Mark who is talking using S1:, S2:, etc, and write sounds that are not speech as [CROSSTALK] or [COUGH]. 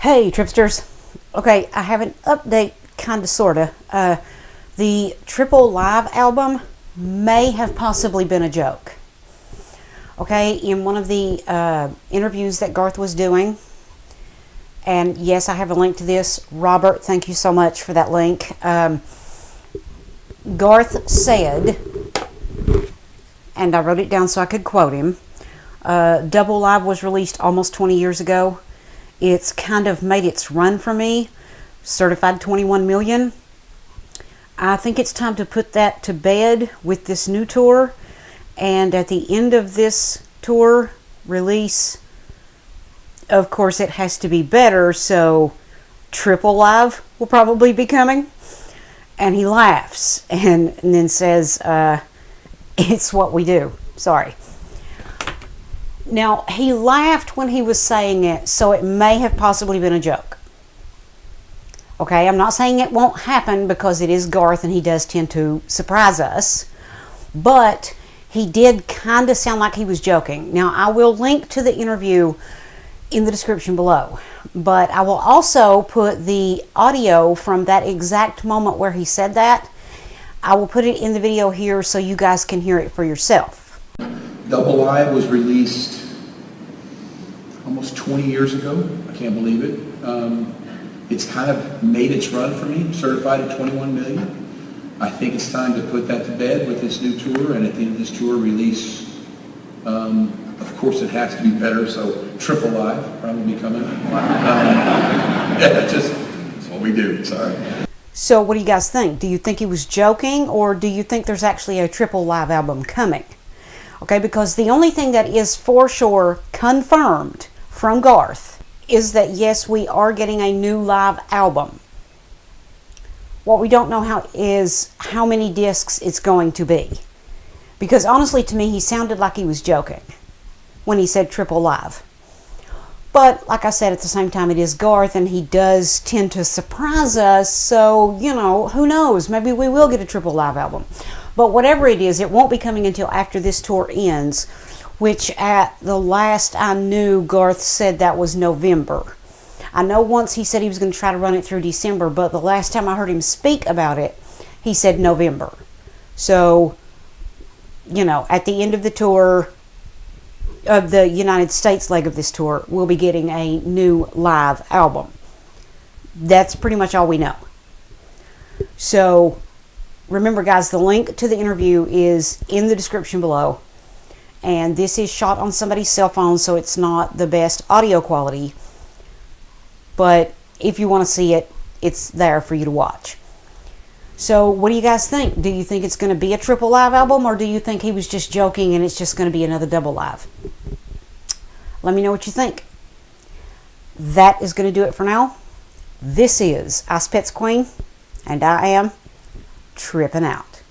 S1: Hey, Tripsters. Okay, I have an update, kind of, sort of. Uh, the Triple Live album may have possibly been a joke. Okay, in one of the uh, interviews that Garth was doing, and yes, I have a link to this. Robert, thank you so much for that link. Um, Garth said, and I wrote it down so I could quote him uh, Double Live was released almost 20 years ago it's kind of made its run for me. Certified 21 million. I think it's time to put that to bed with this new tour. And at the end of this tour release, of course, it has to be better. So, Triple Live will probably be coming. And he laughs and, and then says, uh, [LAUGHS] It's what we do. Sorry. Now, he laughed when he was saying it, so it may have possibly been a joke. Okay, I'm not saying it won't happen because it is Garth and he does tend to surprise us, but he did kind of sound like he was joking. Now, I will link to the interview in the description below, but I will also put the audio from that exact moment where he said that. I will put it in the video here so you guys can hear it for yourself.
S2: Double Live was released almost 20 years ago. I can't believe it. Um, it's kind of made its run for me, certified at 21 million. I think it's time to put that to bed with this new tour, and at the end of this tour, release. Um, of course, it has to be better, so Triple Live probably coming. Um, [LAUGHS] yeah, just that's what we do. Sorry.
S1: So, what do you guys think? Do you think he was joking, or do you think there's actually a Triple Live album coming? Okay, because the only thing that is for sure confirmed from Garth is that yes, we are getting a new live album. What we don't know how is how many discs it's going to be. Because honestly, to me, he sounded like he was joking when he said triple live. But like I said, at the same time, it is Garth, and he does tend to surprise us. So, you know, who knows? Maybe we will get a triple live album. But whatever it is, it won't be coming until after this tour ends, which at the last I knew, Garth said that was November. I know once he said he was going to try to run it through December, but the last time I heard him speak about it, he said November. So, you know, at the end of the tour, of the United States leg of this tour, we'll be getting a new live album. That's pretty much all we know. So, remember, guys, the link to the interview is in the description below. And this is shot on somebody's cell phone, so it's not the best audio quality. But if you want to see it, it's there for you to watch. So, what do you guys think? Do you think it's going to be a triple live album, or do you think he was just joking and it's just going to be another double live? Let me know what you think. That is going to do it for now. This is Ice Pets Queen, and I am tripping out.